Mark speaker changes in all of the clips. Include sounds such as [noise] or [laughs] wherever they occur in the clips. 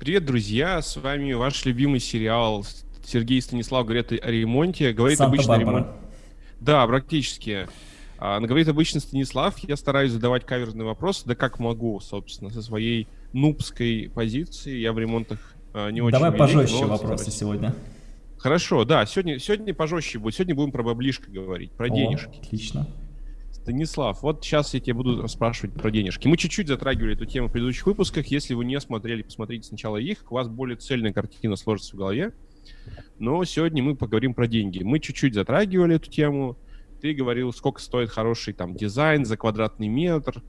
Speaker 1: Привет, друзья! С вами ваш любимый сериал Сергей Станислав говорит о ремонте. Говорит обычно ремонт. Да, практически. А, говорит обычно Станислав. Я стараюсь задавать каверзные вопросы, да как могу, собственно, со своей нубской позиции. Я в ремонтах а, не очень
Speaker 2: Давай велик, пожестче вопросы давайте. сегодня.
Speaker 1: Хорошо, да, сегодня, сегодня пожестче будет. Сегодня будем про баблишко говорить, про О, денежки.
Speaker 2: Отлично.
Speaker 1: Станислав, вот сейчас я тебе буду спрашивать про денежки. Мы чуть-чуть затрагивали эту тему в предыдущих выпусках. Если вы не смотрели, посмотрите сначала их. У вас более цельная картина сложится в голове. Но сегодня мы поговорим про деньги. Мы чуть-чуть затрагивали эту тему. Ты говорил, сколько стоит хороший там дизайн за квадратный метр.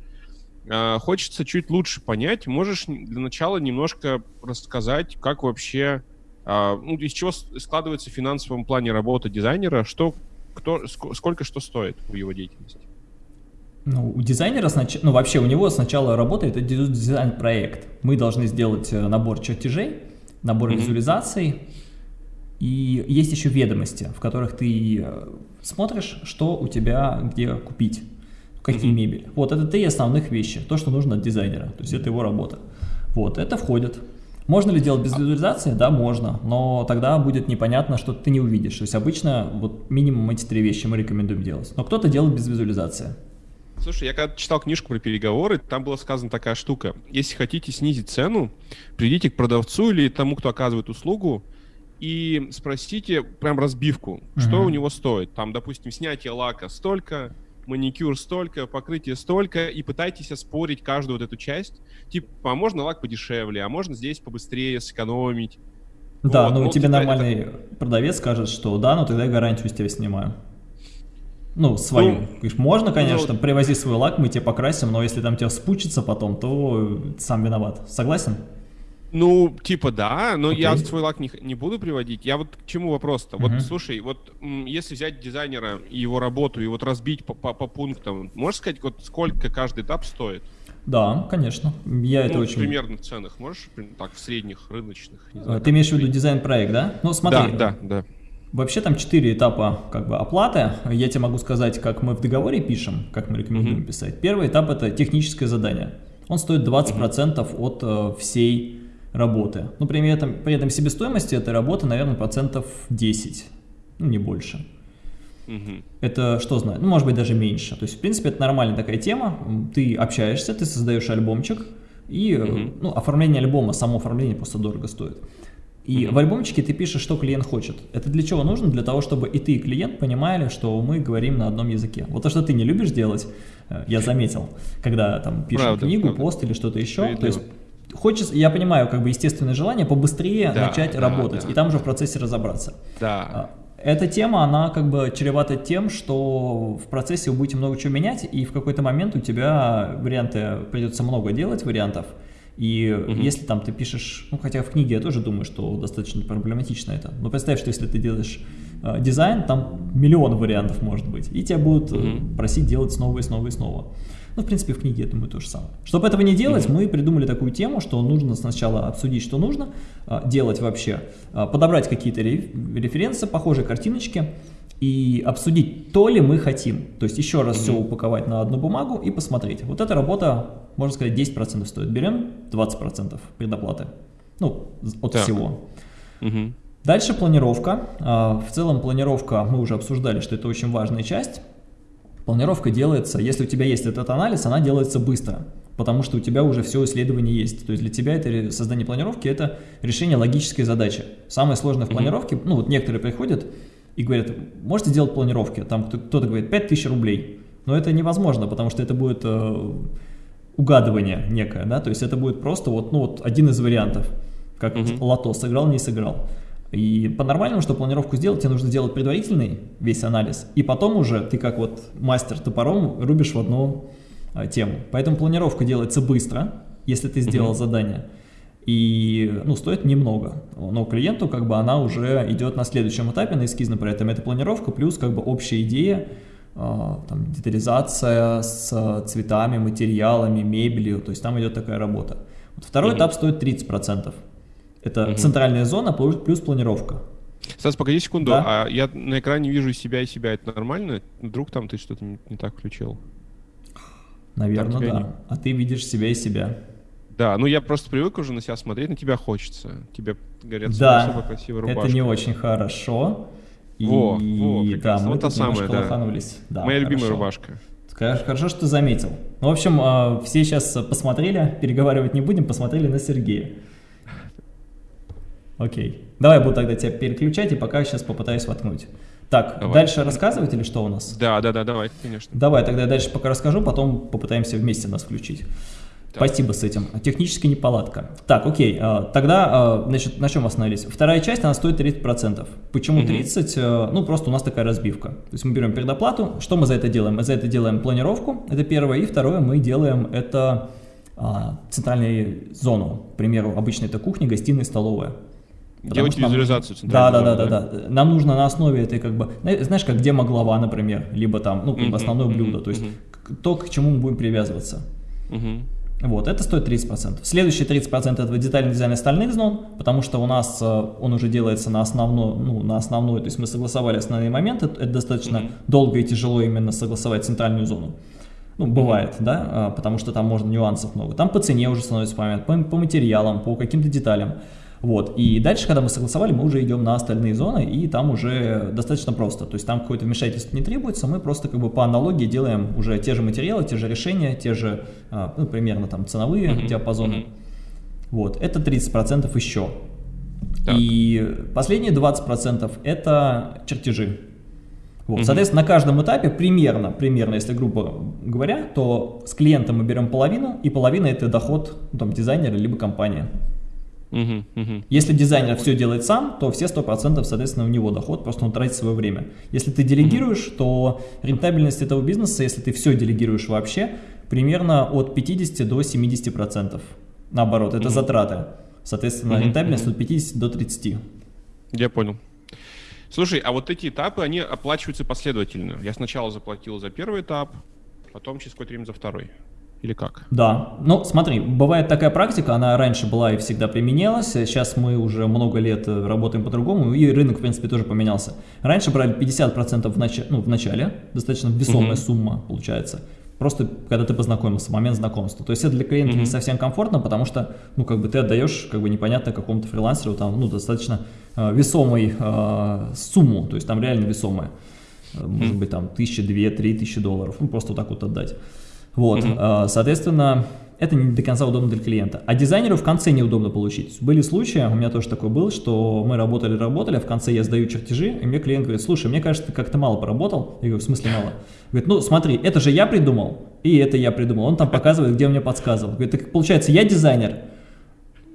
Speaker 1: А, хочется чуть лучше понять. Можешь для начала немножко рассказать, как вообще, а, ну, из чего складывается в финансовом плане работа дизайнера, что, кто, сколько что стоит в его деятельности?
Speaker 2: Ну, у дизайнера, снач... ну вообще у него сначала работает дизайн-проект. Мы должны сделать э, набор чертежей, набор mm -hmm. визуализаций, и есть еще ведомости, в которых ты э, смотришь, что у тебя где купить, какие mm -hmm. мебель. Вот это три основных вещи, то, что нужно от дизайнера, то есть это его работа. Вот, это входит. Можно ли делать без визуализации? Да, можно, но тогда будет непонятно, что ты не увидишь. То есть обычно вот минимум эти три вещи мы рекомендуем делать. Но кто-то делает без визуализации.
Speaker 1: Слушай, я когда читал книжку про переговоры, там была сказана такая штука. Если хотите снизить цену, придите к продавцу или тому, кто оказывает услугу, и спросите прям разбивку, uh-huh. что у него стоит. Там, допустим, снятие лака столько, маникюр столько, покрытие столько, и пытайтесь оспорить каждую вот эту часть. Типа, а можно лак подешевле, а можно здесь побыстрее сэкономить.
Speaker 2: Да, вот, но ну, тебе типа нормальный это... продавец скажет, что да, но тогда я гарантию с тебя снимаю. Ну, свою. Ну, Говоришь, можно, конечно, ну, привози свой лак, мы тебе покрасим, но если там тебя спучится потом, то сам виноват. Согласен?
Speaker 1: Ну, типа да, но okay. я свой лак не, не буду приводить. Я вот к чему вопрос-то? Uh-huh. Вот слушай, вот если взять дизайнера и его работу и вот разбить по, по, по пунктам, можешь сказать, вот сколько каждый этап стоит?
Speaker 2: Да, конечно. Я ну, это очень...
Speaker 1: примерно в ценах можешь, так, в средних, рыночных?
Speaker 2: Знаю, Ты имеешь в виду дизайн-проект, да? Ну, смотри.
Speaker 1: Да, да, да.
Speaker 2: Вообще там четыре этапа как бы оплаты. Я тебе могу сказать, как мы в договоре пишем, как мы рекомендуем mm -hmm. писать. Первый этап это техническое задание. Он стоит 20% mm -hmm. от э, всей работы. Ну, при этом, при этом себестоимости этой работы, наверное, процентов 10, ну, не больше. Mm -hmm. Это что знает? Ну, может быть, даже меньше. То есть, в принципе, это нормальная такая тема. Ты общаешься, ты создаешь альбомчик, и mm -hmm. ну, оформление альбома, само оформление просто дорого стоит. И в альбомчике ты пишешь, что клиент хочет. Это для чего нужно? Для того, чтобы и ты, и клиент понимали, что мы говорим на одном языке. Вот то, что ты не любишь делать, э, я заметил, когда там пишем правда, книгу, правда. пост или что-то еще. То есть хочется, я понимаю, как бы естественное желание побыстрее да, начать да, работать да. и там уже в процессе разобраться.
Speaker 1: Да. А,
Speaker 2: эта тема, она как бы чревата тем, что в процессе вы будете много чего менять, и в какой-то момент у тебя варианты, придется много делать вариантов, и угу. если там ты пишешь, ну хотя в книге я тоже думаю, что достаточно проблематично это, но представь, что если ты делаешь э, дизайн, там миллион вариантов может быть, и тебя будут угу. просить делать снова и снова и снова. Ну, в принципе, в книге, я думаю, то же самое. Чтобы этого не делать, mm -hmm. мы придумали такую тему, что нужно сначала обсудить, что нужно э, делать вообще, э, подобрать какие-то референсы, похожие картиночки, и обсудить, то ли мы хотим. То есть еще раз mm -hmm. все упаковать на одну бумагу и посмотреть. Вот эта работа, можно сказать, 10% стоит. Берем 20% предоплаты. Ну, от так. всего. Mm -hmm. Дальше планировка. А, в целом планировка, мы уже обсуждали, что это очень важная часть. Планировка делается, если у тебя есть этот анализ, она делается быстро, потому что у тебя уже все исследование есть. То есть для тебя это создание планировки – это решение логической задачи. Самое сложное в планировке, ну вот некоторые приходят, и говорят, можете сделать планировки, там кто-то говорит 5000 рублей, но это невозможно, потому что это будет э, угадывание некое, да, то есть это будет просто вот, ну, вот один из вариантов, как uh -huh. лото, сыграл, не сыграл. И по-нормальному, чтобы планировку сделать, тебе нужно сделать предварительный весь анализ, и потом уже ты как вот мастер топором рубишь в одну а, тему. Поэтому планировка делается быстро, если ты сделал uh -huh. задание и ну, стоит немного. Но клиенту как бы она уже идет на следующем этапе, на эскизном при этом это планировка плюс как бы общая идея, э, там, детализация с цветами, материалами, мебелью, то есть там идет такая работа. Вот второй mm -hmm. этап стоит 30%. Это mm -hmm. центральная зона плюс, плюс планировка.
Speaker 1: Стас, погоди секунду, да? а я на экране вижу себя и себя, это нормально? Вдруг там ты что-то не, не так включил?
Speaker 2: Наверное, да. Не... А ты видишь себя и себя.
Speaker 1: Да, ну я просто привык уже на себя смотреть, на тебя хочется. Тебе говорят,
Speaker 2: да,
Speaker 1: особо красивая рубашка.
Speaker 2: это не очень хорошо.
Speaker 1: И, во, во,
Speaker 2: да, мы
Speaker 1: вот
Speaker 2: тут
Speaker 1: самое, да.
Speaker 2: Да,
Speaker 1: Моя
Speaker 2: хорошо.
Speaker 1: любимая рубашка.
Speaker 2: Хорошо, что ты заметил. Ну, в общем, а, все сейчас посмотрели, переговаривать не будем, посмотрели на Сергея. Окей. Давай я буду тогда тебя переключать и пока сейчас попытаюсь воткнуть. Так, давай. дальше рассказывать или что у нас?
Speaker 1: Да, да, да, давай, конечно.
Speaker 2: Давай, тогда я дальше пока расскажу, потом попытаемся вместе нас включить. Так. Спасибо с этим. Технически неполадка. Так, окей. А, тогда, а, значит, на чем остановились? Вторая часть, она стоит 30%. Почему 30? Угу. Ну, просто у нас такая разбивка. То есть мы берем предоплату. Что мы за это делаем? Мы за это делаем планировку, это первое. И второе, мы делаем это центральную зону. К примеру, обычно это кухня, гостиная, столовая.
Speaker 1: Делать визуализацию
Speaker 2: да, да, да, да, да. Нам нужно на основе этой, как бы, знаешь, как демо глава, например, либо там, ну, как бы основное блюдо, то есть то, к чему мы будем привязываться. Вот, это стоит 30%. Следующие 30% это детальный дизайн остальных зон, потому что у нас э, он уже делается на основной, ну, на основной, то есть мы согласовали основные моменты, это достаточно mm -hmm. долго и тяжело именно согласовать центральную зону. Ну, бывает, да, а, потому что там можно нюансов много. Там по цене уже становится момент, по, по материалам, по каким-то деталям. Вот. И дальше, когда мы согласовали, мы уже идем на остальные зоны, и там уже достаточно просто. То есть там какое-то вмешательство не требуется, мы просто как бы по аналогии делаем уже те же материалы, те же решения, те же, а, ну, примерно там ценовые mm -hmm. диапазоны. Mm -hmm. Вот. Это 30% еще. Так. И последние 20% это чертежи. Вот. Соответственно, на каждом этапе примерно, примерно, если грубо говоря, то с клиентом мы берем половину, и половина это доход ну, там, дизайнера либо компания. Угу, угу. Если дизайнер все делает сам, то все 100% соответственно у него доход, просто он тратит свое время. Если ты делегируешь, угу. то рентабельность этого бизнеса, если ты все делегируешь вообще, примерно от 50 до 70%. Наоборот, это угу. затраты. Соответственно, угу, рентабельность угу. от 50 до 30.
Speaker 1: Я понял. Слушай, а вот эти этапы, они оплачиваются последовательно. Я сначала заплатил за первый этап, потом через какое-то время за второй. Или как?
Speaker 2: Да. Ну, смотри, бывает такая практика, она раньше была и всегда применялась. Сейчас мы уже много лет э, работаем по-другому, и рынок, в принципе, тоже поменялся. Раньше брали 50% в, нач... ну, в начале, достаточно весомая угу. сумма получается. Просто когда ты познакомился, момент знакомства. То есть это для клиента угу. не совсем комфортно, потому что, ну, как бы ты отдаешь, как бы непонятно какому-то фрилансеру, там, ну, достаточно э, весомой э, сумму, то есть там реально весомая. Может быть, там, тысяча, две, три тысячи долларов, ну, просто вот так вот отдать. Вот, mm соответственно, это не до конца удобно для клиента. А дизайнеру в конце неудобно получить. Были случаи, у меня тоже такой был, что мы работали-работали, а в конце я сдаю чертежи, и мне клиент говорит, слушай, мне кажется, ты как-то мало поработал. Я говорю, в смысле мало? Говорит, ну смотри, это же я придумал, и это я придумал. Он там показывает, где он мне подсказывал. Говорит, так получается, я дизайнер,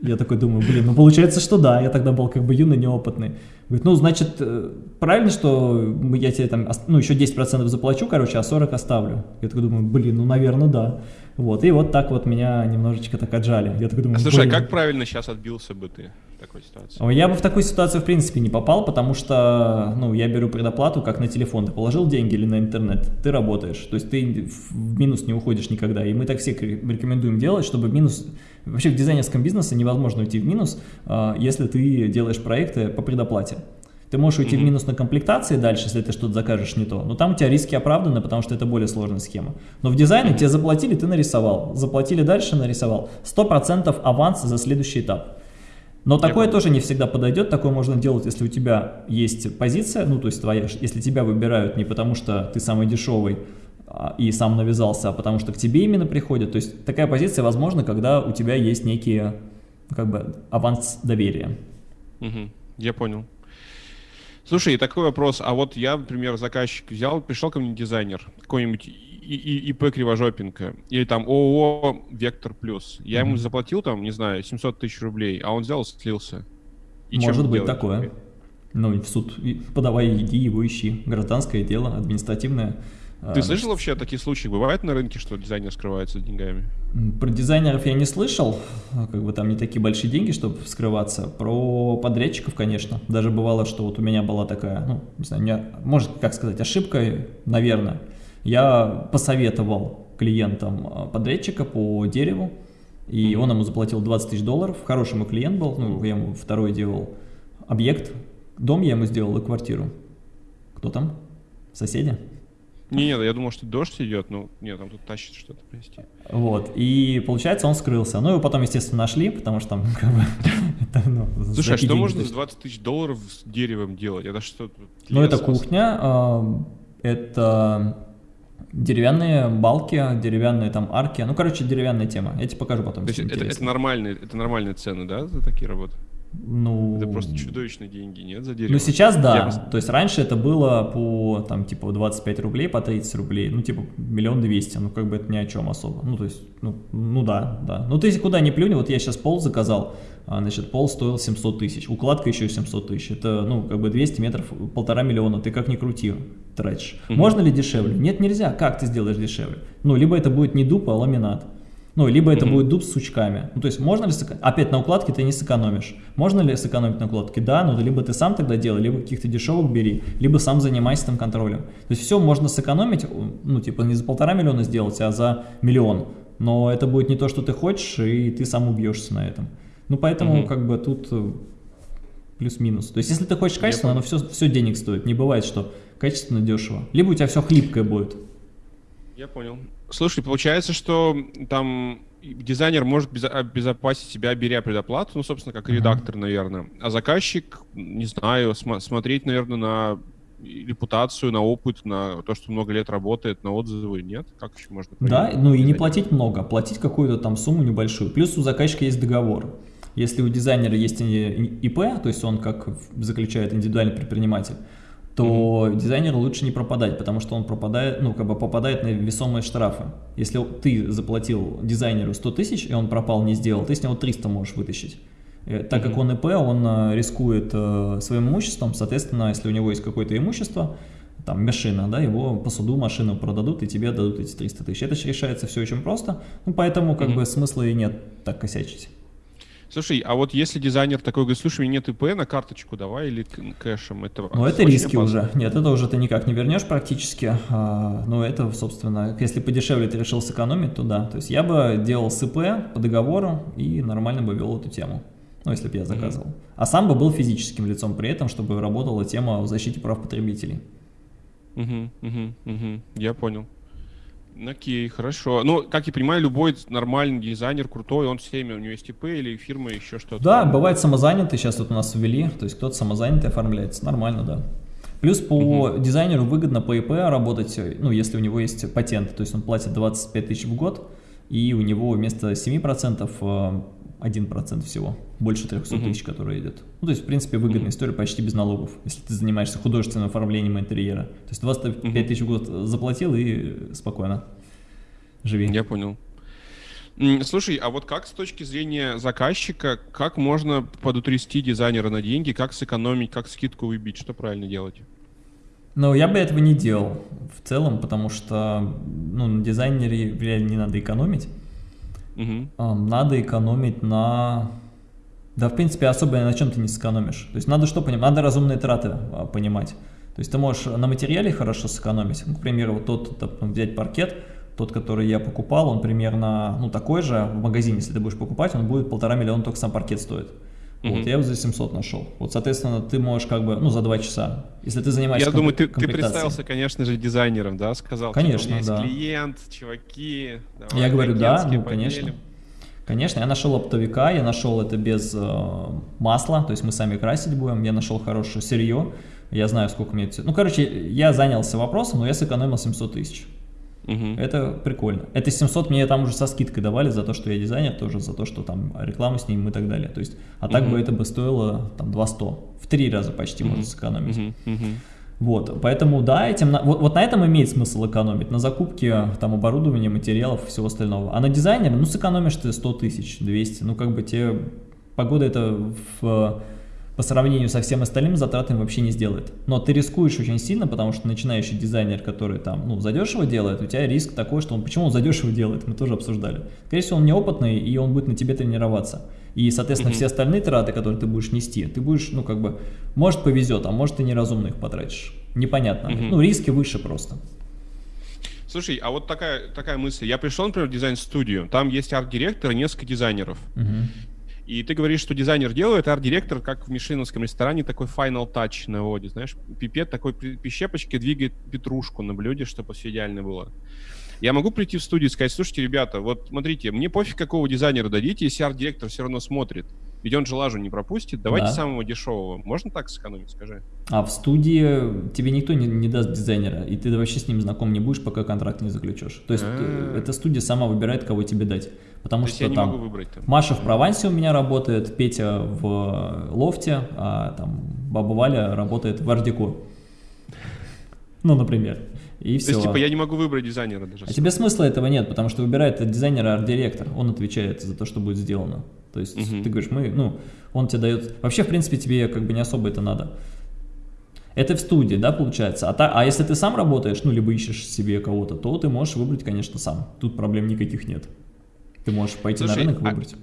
Speaker 2: я такой думаю, блин, ну получается, что да, я тогда был как бы юный, неопытный. Говорит, ну, значит, э, правильно, что я тебе там, ну, еще 10% заплачу, короче, а 40 оставлю. Я такой думаю, блин, ну, наверное, да. Вот, и вот так вот меня немножечко так отжали. Я такой думаю,
Speaker 1: а слушай, а как правильно сейчас отбился бы ты в такой ситуации?
Speaker 2: Я бы в такую ситуацию, в принципе, не попал, потому что, ну, я беру предоплату как на телефон. Ты положил деньги или на интернет, ты работаешь. То есть ты в минус не уходишь никогда. И мы так все рекомендуем делать, чтобы минус Вообще в дизайнерском бизнесе невозможно уйти в минус, а, если ты делаешь проекты по предоплате. Ты можешь уйти mm -hmm. в минус на комплектации дальше, если ты что-то закажешь не то, но там у тебя риски оправданы, потому что это более сложная схема. Но в дизайне mm -hmm. тебе заплатили, ты нарисовал, заплатили дальше, нарисовал. 100% аванс за следующий этап. Но такое тоже не всегда подойдет, такое можно делать, если у тебя есть позиция, ну то есть твоя, если тебя выбирают не потому что ты самый дешевый, а, и сам навязался, а потому что к тебе именно приходят. То есть такая позиция возможна, когда у тебя есть некие как бы аванс доверия.
Speaker 1: Угу, я понял. Слушай, такой вопрос. А вот я, например, заказчик взял, пришел ко мне дизайнер, какой-нибудь ИП Кривожопенко, или там ООО Вектор Плюс. Я ему заплатил там, не знаю, 700 тысяч рублей, а он взял и слился.
Speaker 2: И Может быть такое. Ну и в суд подавай, иди его ищи. Гражданское дело, административное.
Speaker 1: Ты а, слышал вообще о таких случаях? Бывает на рынке, что дизайнер скрывается деньгами?
Speaker 2: Про дизайнеров я не слышал, как бы там не такие большие деньги, чтобы скрываться. Про подрядчиков, конечно. Даже бывало, что вот у меня была такая, ну, не знаю, меня, может, как сказать, ошибка, наверное. Я посоветовал клиентам а, подрядчика по дереву, и он ему заплатил 20 тысяч долларов. Хороший мой клиент был, ну, я ему второй делал объект. Дом я ему сделал и квартиру. Кто там? Соседи?
Speaker 1: Не, нет, я думал, что дождь идет, но нет, там тут тащит что-то, прости.
Speaker 2: Вот, и получается, он скрылся. Ну, его потом, естественно, нашли, потому что там [laughs] как бы...
Speaker 1: это, ну, Слушай, а что можно за 20 тысяч долларов с деревом делать? Это что?
Speaker 2: Ну, это кухня, э, это деревянные балки, деревянные там арки. Ну, короче, деревянная тема. Я тебе покажу потом.
Speaker 1: То есть это, это, нормальные, это нормальные цены, да, за такие работы?
Speaker 2: Ну,
Speaker 1: это просто чудовищные деньги, нет, за дерево?
Speaker 2: Ну, сейчас да. Я... То есть раньше это было по, там, типа, 25 рублей, по 30 рублей. Ну, типа, миллион двести. Ну, как бы это ни о чем особо. Ну, то есть, ну, ну да, да. Ну, ты куда ни плюнь, вот я сейчас пол заказал, а, значит, пол стоил 700 тысяч. Укладка еще 700 тысяч. Это, ну, как бы 200 метров, полтора миллиона. Ты как ни крути, тратишь. Угу. Можно ли дешевле? Нет, нельзя. Как ты сделаешь дешевле? Ну, либо это будет не дуб, а ламинат. Ну, либо это mm -hmm. будет дуб с сучками. Ну, то есть можно ли, сэкономить? опять на укладке ты не сэкономишь. Можно ли сэкономить на укладке? Да, но либо ты сам тогда делай, либо каких-то дешевых бери, либо сам занимайся там контролем. То есть все можно сэкономить, ну, типа не за полтора миллиона сделать, а за миллион. Но это будет не то, что ты хочешь, и ты сам убьешься на этом. Ну, поэтому mm -hmm. как бы тут э, плюс-минус. То есть если ты хочешь качественно, оно все, все денег стоит. Не бывает, что качественно дешево. Либо у тебя все хлипкое будет.
Speaker 1: Я понял. Слушай, получается, что там дизайнер может обезопасить себя, беря предоплату, ну, собственно, как редактор, наверное. А заказчик, не знаю, см смотреть, наверное, на репутацию, на опыт, на то, что много лет работает, на отзывы, нет? Как еще можно?
Speaker 2: Да, ну и не платить много, платить какую-то там сумму небольшую. Плюс у заказчика есть договор. Если у дизайнера есть ИП, то есть он как заключает индивидуальный предприниматель, то mm-hmm. дизайнеру лучше не пропадать, потому что он пропадает, ну, как бы попадает на весомые штрафы. Если ты заплатил дизайнеру 100 тысяч, и он пропал, не сделал, ты с него 300 можешь вытащить. Э, так как он ИП, он э, рискует э, своим имуществом, соответственно, если у него есть какое-то имущество, там, машина, да, его по суду машину продадут, и тебе дадут эти 300 тысяч. Это решается все очень просто, ну, поэтому, как mm-hmm. бы, смысла и нет так косячить.
Speaker 1: Слушай, а вот если дизайнер такой говорит, слушай, у меня нет ИП, на карточку давай или кэшем, это
Speaker 2: Ну это риски опасно. уже. Нет, это уже ты никак не вернешь практически. А, ну это, собственно, если подешевле ты решил сэкономить, то да. То есть я бы делал с ИП по договору и нормально бы вел эту тему. Ну, если бы я заказывал. Mm -hmm. А сам бы был физическим лицом при этом, чтобы работала тема о защите прав потребителей.
Speaker 1: Угу, угу, угу. Я понял. Окей, хорошо. Ну, как я понимаю, любой нормальный дизайнер, крутой, он всеми, у него есть ИП или фирма, еще что-то.
Speaker 2: Да, бывает самозанятый, сейчас тут у нас ввели, то есть кто-то самозанятый оформляется, нормально, да. Плюс по угу. дизайнеру выгодно по ИП работать, ну, если у него есть патент, то есть он платит 25 тысяч в год, и у него вместо 7% 1% всего, больше 300 тысяч, uh которые идет. Ну, то есть, в принципе, выгодная история почти без налогов, если ты занимаешься художественным оформлением интерьера. То есть 25 uh тысяч в год заплатил и спокойно живи.
Speaker 1: Я понял. Слушай, а вот как с точки зрения заказчика, как можно подутрясти дизайнера на деньги, как сэкономить, как скидку выбить, что правильно делать?
Speaker 2: Ну, я бы этого не делал в целом, потому что ну, на дизайнере реально не надо экономить. Угу. Надо экономить на... Да, в принципе, особо на чем ты не сэкономишь. То есть надо что понимать? Надо разумные траты а, понимать. То есть ты можешь на материале хорошо сэкономить. Ну, к примеру, вот тот, допустим, взять паркет, тот, который я покупал, он примерно, ну, такой же в магазине, если ты будешь покупать, он будет полтора миллиона, только сам паркет стоит. Вот, я его за 700 нашел. Вот, соответственно, ты можешь как бы, ну, за 2 часа. Если ты занимаешься
Speaker 1: Я думаю, ты, ты представился, конечно же, дизайнером, да? Сказал,
Speaker 2: конечно,
Speaker 1: что
Speaker 2: у
Speaker 1: да. есть клиент, чуваки.
Speaker 2: Давай, я говорю, да, ну, конечно. Конечно, я нашел оптовика, я нашел это без э, масла, то есть мы сами красить будем, я нашел хорошее сырье, я знаю, сколько мне... Ну, короче, я занялся вопросом, но я сэкономил 700 тысяч. Угу. Это прикольно. Это 700 мне там уже со скидкой давали за то, что я дизайнер, тоже за то, что там рекламу с ним и так далее. То есть, а так угу. бы это бы стоило там 200. В три раза почти угу. можно сэкономить. Угу. Угу. Вот, поэтому да, этим, вот, вот на этом имеет смысл экономить, на закупке там оборудования, материалов и всего остального. А на дизайнере, ну сэкономишь ты 100 тысяч, 200, ну как бы тебе погода это в по сравнению со всем остальным затратами вообще не сделает. Но ты рискуешь очень сильно, потому что начинающий дизайнер, который там, ну, задешево делает, у тебя риск такой, что он, почему он задешево делает, мы тоже обсуждали. Скорее всего, он неопытный, и он будет на тебе тренироваться. И, соответственно, mm -hmm. все остальные траты, которые ты будешь нести, ты будешь, ну, как бы, может повезет, а может ты неразумно их потратишь. Непонятно. Mm -hmm. Ну, риски выше просто.
Speaker 1: Слушай, а вот такая, такая мысль. Я пришел, например, в дизайн-студию, там есть арт-директор и несколько дизайнеров. Угу. И ты говоришь, что дизайнер делает, а арт-директор, как в мишленовском ресторане, такой final touch наводит, знаешь, пипет такой при щепочке двигает петрушку на блюде, чтобы все идеально было. Я могу прийти в студию и сказать, слушайте, ребята, вот смотрите, мне пофиг, какого дизайнера дадите, если арт-директор все равно смотрит. Ведь он же лажу не пропустит. Давайте да. самого дешевого. Можно так сэкономить, скажи?
Speaker 2: А в студии тебе никто не, не даст дизайнера, и ты вообще с ним знаком не будешь, пока контракт не заключешь. То есть А-а-а. эта студия сама выбирает, кого тебе дать. Потому То что там, выбрать, там Маша в Провансе у меня работает, Петя в лофте, а там Баба Валя работает в Ардеко. Ну, например. И все.
Speaker 1: То есть, типа, я не могу выбрать дизайнера даже.
Speaker 2: А тебе смысла этого нет, потому что выбирает дизайнера арт-директор. Он отвечает за то, что будет сделано. То есть, угу. ты говоришь, мы, ну, он тебе дает... Вообще, в принципе, тебе как бы не особо это надо. Это в студии, да, получается. А, та, а если ты сам работаешь, ну, либо ищешь себе кого-то, то ты можешь выбрать, конечно, сам. Тут проблем никаких нет. Ты можешь пойти Слушай, на рынок а выбрать.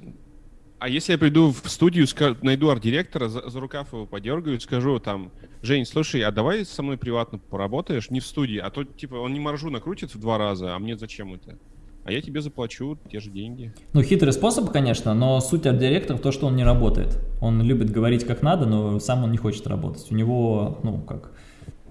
Speaker 1: А, а если я приду в студию, найду арт-директора, за, за рукав его подергаю, скажу там, Жень, слушай, а давай со мной приватно поработаешь, не в студии, а то, типа, он не маржу накрутит в два раза, а мне зачем это? А я тебе заплачу те же деньги.
Speaker 2: Ну, хитрый способ, конечно, но суть арт-директора в том, что он не работает. Он любит говорить как надо, но сам он не хочет работать. У него, ну, как...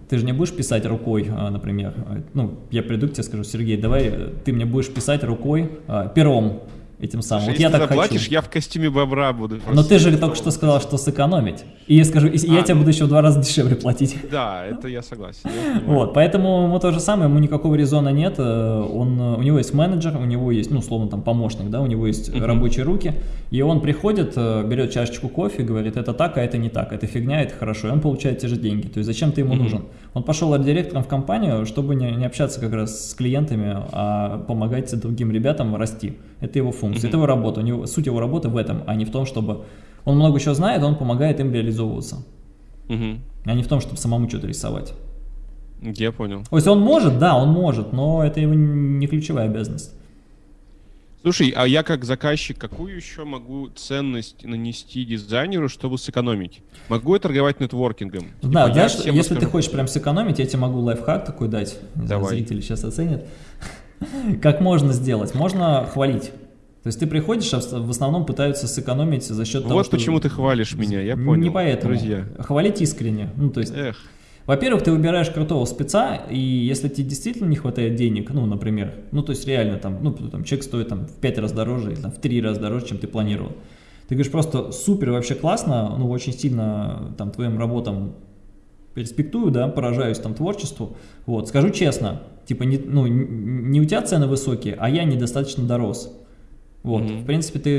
Speaker 2: Ты же не будешь писать рукой, а, например. Ну, я приду к тебе скажу, Сергей, давай ты мне будешь писать рукой, а, пером, этим самым.
Speaker 1: Слушай, вот я так заплатишь, хочу. я в костюме бобра буду.
Speaker 2: Но ты же только что сказал, что сэкономить. И я скажу, и а, я тебе буду еще в два раза [laughs] дешевле платить.
Speaker 1: Да, это я согласен.
Speaker 2: вот, поэтому ему то же самое, ему никакого резона нет. Э, он, у него есть менеджер, у него есть, ну, условно, там, помощник, да, у него есть uh -huh. рабочие руки, и он приходит, э, берет чашечку кофе, говорит, это так, а это не так, это фигня, это хорошо, и он получает те же деньги. То есть зачем ты ему uh -huh. нужен? Он пошел директором в компанию, чтобы не, не общаться как раз с клиентами, а помогать другим ребятам расти. Это его функция, это его работа. У него, суть его работы в этом, а не в том, чтобы... Он много чего знает, он помогает им реализовываться. А не в том, чтобы самому что-то рисовать.
Speaker 1: Я понял.
Speaker 2: То есть он может, да, он может, но это его не ключевая обязанность.
Speaker 1: Слушай, а я как заказчик, какую еще могу ценность нанести дизайнеру, чтобы сэкономить? Могу я торговать нетворкингом?
Speaker 2: Да, типа, знаешь, если скажу... ты хочешь прям сэкономить, я тебе могу лайфхак такой дать. Не Давай. Знаю, зрители сейчас оценят. Как можно сделать? Можно хвалить. То есть ты приходишь, а в основном пытаются сэкономить за счет вот того,
Speaker 1: Вот почему ты хвалишь меня, я понял.
Speaker 2: Не поэтому. Друзья. Хвалить искренне. Ну, то есть... Эх. Во-первых, ты выбираешь крутого спеца, и если тебе действительно не хватает денег, ну, например, ну, то есть реально там, ну, там человек стоит там в 5 раз дороже или там в 3 раза дороже, чем ты планировал. Ты говоришь просто супер, вообще классно, ну, очень сильно там твоим работам перспектую, да, поражаюсь там творчеству, вот, скажу честно, типа, не, ну, не у тебя цены высокие, а я недостаточно дорос. Вот, mm -hmm. в принципе, ты,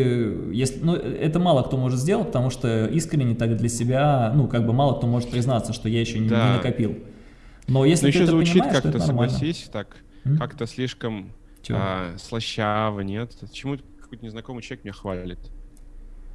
Speaker 2: если, ну, это мало кто может сделать, потому что искренне так для себя, ну, как бы мало кто может признаться, что я еще не, да. не накопил. Но если Но ты еще это звучит
Speaker 1: как-то, согласись, так, mm -hmm. как-то слишком а, слащаво, нет? Почему какой-то незнакомый человек меня хвалит?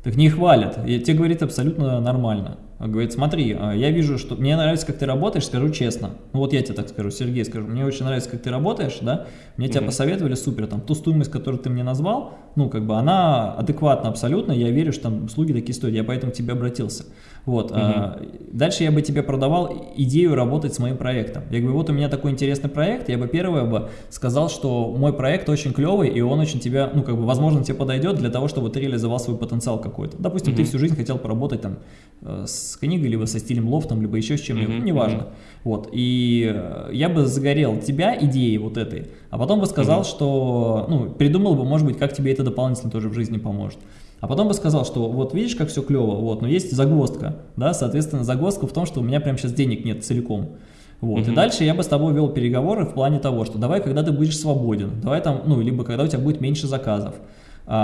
Speaker 2: Так не хвалят, и тебе говорит абсолютно нормально. Говорит, смотри, а, я вижу, что мне нравится, как ты работаешь, скажу честно. Ну вот я тебе так скажу, Сергей, скажу, мне очень нравится, как ты работаешь, да, мне mm -hmm. тебя посоветовали, супер, там, ту стоимость, которую ты мне назвал, ну, как бы она адекватна абсолютно, я верю, что там услуги такие стоят, я поэтому к тебе обратился. Вот, угу. а, дальше я бы тебе продавал идею работать с моим проектом. Я говорю, вот у меня такой интересный проект, я бы первое бы сказал, что мой проект очень клевый, и он очень тебя, ну, как бы, возможно, тебе подойдет для того, чтобы ты реализовал свой потенциал какой-то. Допустим, угу. ты всю жизнь хотел поработать там э, с книгой, либо со стилем лофтом, либо еще с чем-нибудь, угу. неважно. Угу. Вот, и э, я бы загорел тебя идеей вот этой, а потом бы сказал, угу. что, ну, придумал бы, может быть, как тебе это дополнительно тоже в жизни поможет. А потом бы сказал, что вот видишь, как все клево, вот, но есть загвоздка, да, соответственно, загвоздка в том, что у меня прямо сейчас денег нет целиком. Вот, mm -hmm. и дальше я бы с тобой вел переговоры в плане того, что давай, когда ты будешь свободен, давай там, ну, либо когда у тебя будет меньше заказов,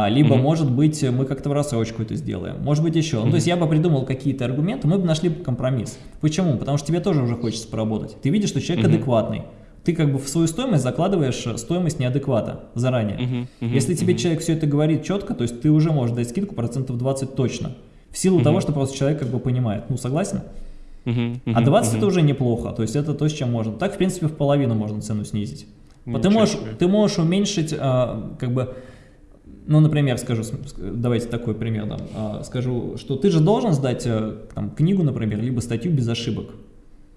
Speaker 2: либо, mm -hmm. может быть, мы как-то в рассрочку это сделаем, может быть, еще. Mm -hmm. Ну, то есть я бы придумал какие-то аргументы, мы бы нашли компромисс. Почему? Потому что тебе тоже уже хочется поработать. Ты видишь, что человек mm -hmm. адекватный ты как бы в свою стоимость закладываешь э, стоимость неадеквата заранее. Uh -huh, uh -huh, Если тебе uh -huh. человек все это говорит четко, то есть ты уже можешь дать скидку процентов 20 точно. В силу uh -huh. того, что просто человек как бы понимает. Ну, согласен? Uh -huh, uh -huh, а 20 uh -huh. это уже неплохо, то есть это то, с чем можно. Так, в принципе, в половину можно цену снизить. Ты можешь, ты можешь уменьшить, а, как бы, ну, например, скажу, давайте такой пример дам. А, скажу, что ты же должен сдать э, там, книгу, например, либо статью без ошибок.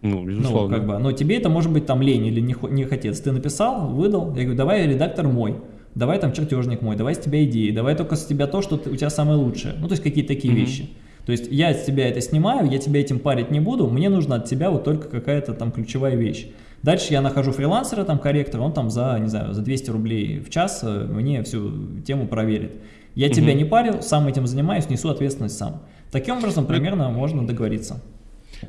Speaker 1: Ну, безусловно.
Speaker 2: Ну, как бы, но тебе это может быть там лень или не, не хотец. Ты написал, выдал, я говорю, давай редактор мой. давай там чертежник мой, давай с тебя идеи, давай только с тебя то, что у тебя самое лучшее. Ну, то есть какие-то такие mm-hmm. вещи. То есть я с тебя это снимаю, я тебя этим парить не буду, мне нужно от тебя вот только какая-то там ключевая вещь. Дальше я нахожу фрилансера, там корректора, он там за, не знаю, за 200 рублей в час э, мне всю тему проверит. Я угу. тебя не парю, сам этим занимаюсь, несу ответственность сам. Таким образом, примерно можно договориться.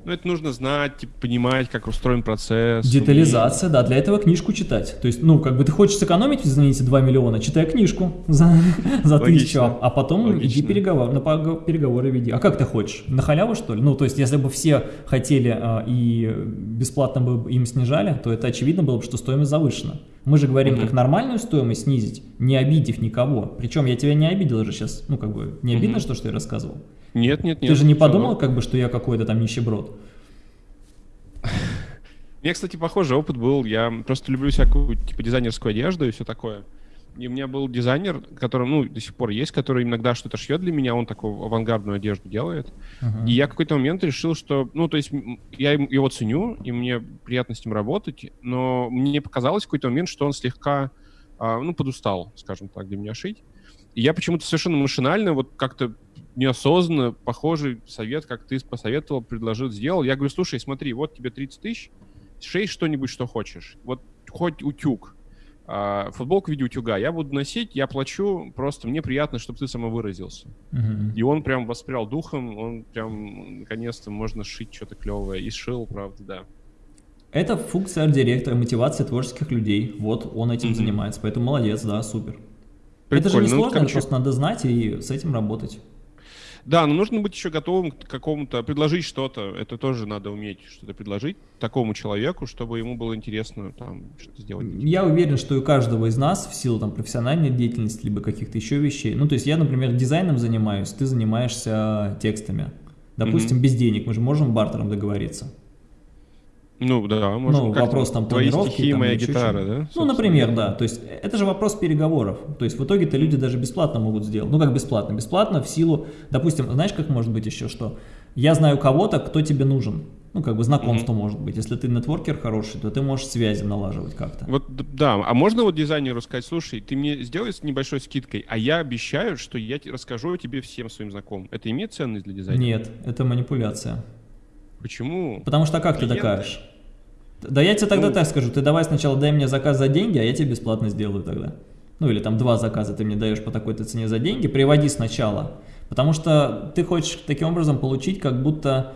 Speaker 1: Ну, это нужно знать, типа, понимать, как устроен процесс.
Speaker 2: Детализация, да, для этого книжку читать. То есть, ну, как бы ты хочешь сэкономить, извините, 2 миллиона, читай книжку [laughs] за, за тысячу, а, а потом Логично. иди переговор, на переговоры веди. А как ты хочешь? На халяву, что ли? Ну, то есть, если бы все хотели а, и бесплатно бы им снижали, то это очевидно было бы, что стоимость завышена. Мы же говорим, угу. как нормальную стоимость снизить, не обидев никого. Причем я тебя не обидел же сейчас. Ну, как бы, не обидно, угу. что, что я рассказывал?
Speaker 1: Нет, нет, нет.
Speaker 2: Ты же не подумал, как бы, что я какой-то там нищеброд? [laughs]
Speaker 1: Меня, кстати, похожий опыт был. Я просто люблю всякую, типа, дизайнерскую одежду и все такое. И у меня был дизайнер, который, ну, до сих пор есть, который иногда что-то шьет для меня, он такую авангардную одежду делает. Uh-huh. И я в какой-то момент решил, что, ну, то есть я его ценю, и мне приятно с ним работать, но мне показалось в какой-то момент, что он слегка, а, ну, подустал, скажем так, для меня шить. И я почему-то совершенно машинально, вот как-то неосознанно похожий совет, как ты посоветовал, предложил, сделал. Я говорю, слушай, смотри, вот тебе 30 тысяч, шей что-нибудь, что хочешь. Вот хоть утюг, а, футболку в виде утюга я буду носить, я плачу, просто мне приятно, чтобы ты самовыразился. Uh-huh. И он прям воспрял духом, он прям, наконец-то, можно шить что-то клевое. И шил, правда, да.
Speaker 2: Это функция арт-директора, мотивация творческих людей. Вот он этим uh-huh. занимается, поэтому молодец, да, супер. Прикольно. Это же не ну, сложно, ну, это просто надо знать и с этим работать.
Speaker 1: Да, но нужно быть еще готовым к какому-то, предложить что-то, это тоже надо уметь что-то предложить такому человеку, чтобы ему было интересно там что-то сделать.
Speaker 2: Я уверен, что у каждого из нас в силу там профессиональной деятельности, либо каких-то еще вещей, ну то есть я, например, дизайном занимаюсь, ты занимаешься текстами. Допустим, mm-hmm. без денег, мы же можем бартером договориться.
Speaker 1: Ну да, можно.
Speaker 2: Ну, вопрос там
Speaker 1: Твои стихи, там, моя гитара, да?
Speaker 2: Ну, например, да. То есть это же вопрос переговоров. То есть в итоге-то люди даже бесплатно могут сделать. Ну, как бесплатно? Бесплатно в силу, допустим, знаешь, как может быть еще что? Я знаю кого-то, кто тебе нужен. Ну, как бы знакомство mm-hmm. может быть. Если ты нетворкер хороший, то ты можешь связи налаживать как-то.
Speaker 1: Вот, да. А можно вот дизайнеру сказать, слушай, ты мне сделай с небольшой скидкой, а я обещаю, что я расскажу тебе всем своим знакомым. Это имеет ценность для дизайнера?
Speaker 2: Нет, это манипуляция.
Speaker 1: Почему?
Speaker 2: Потому что как Клиенты? ты докажешь? Да я тебе тогда ну, так скажу, ты давай сначала дай мне заказ за деньги, а я тебе бесплатно сделаю тогда. Ну или там два заказа ты мне даешь по такой-то цене за деньги, приводи сначала. Потому что ты хочешь таким образом получить как будто